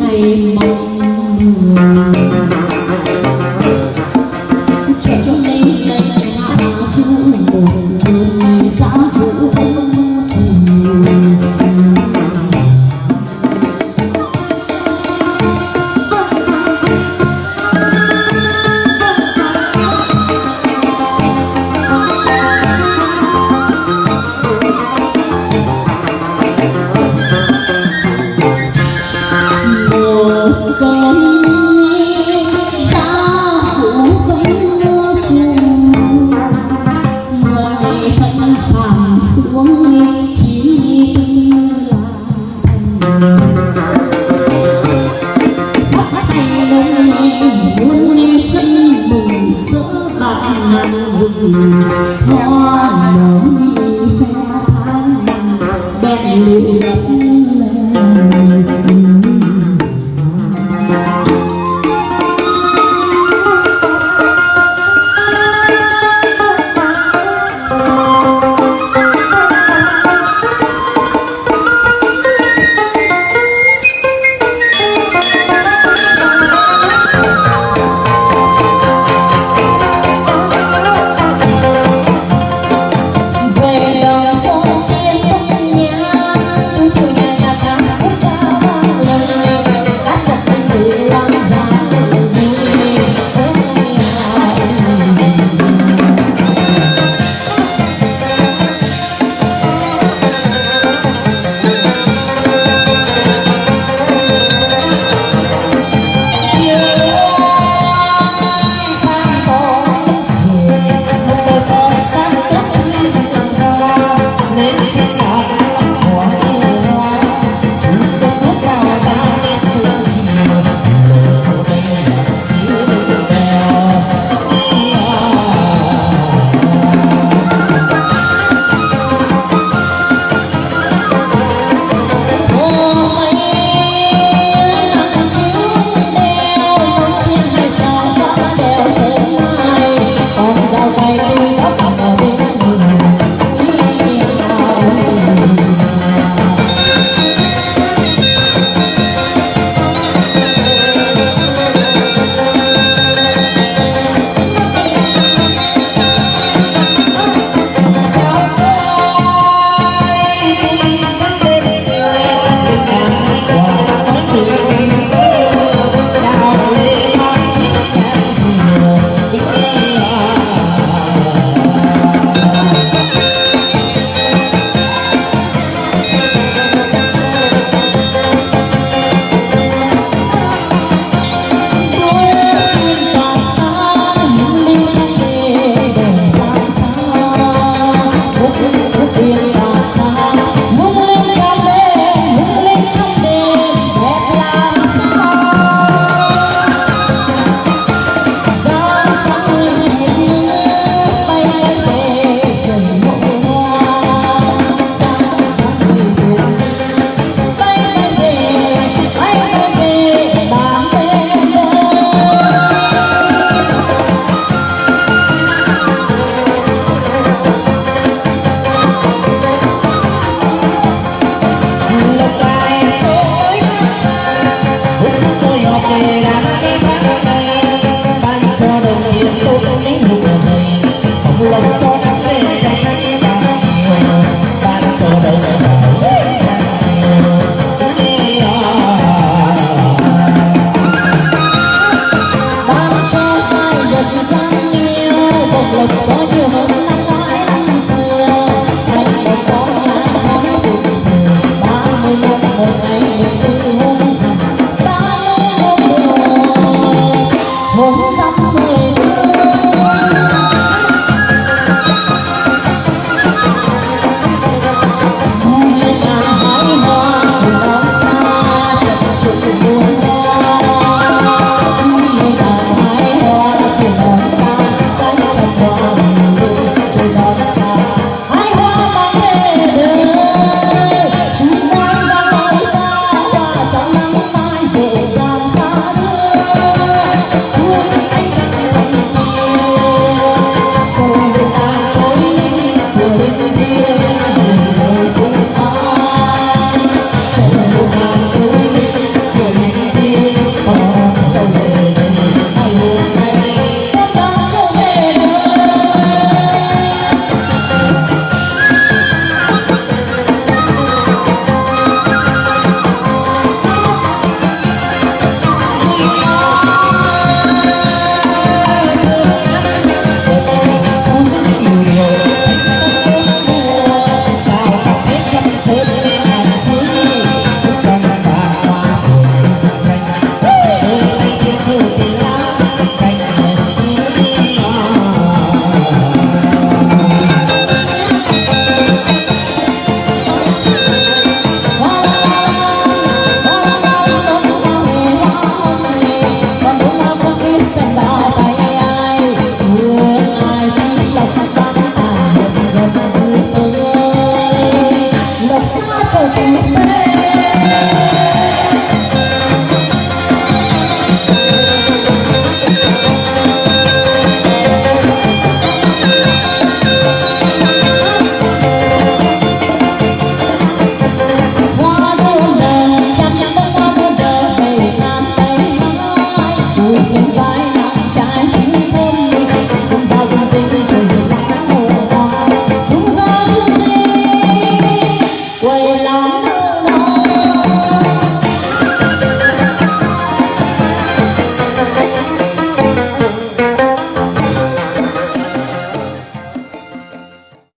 ngày mong mưa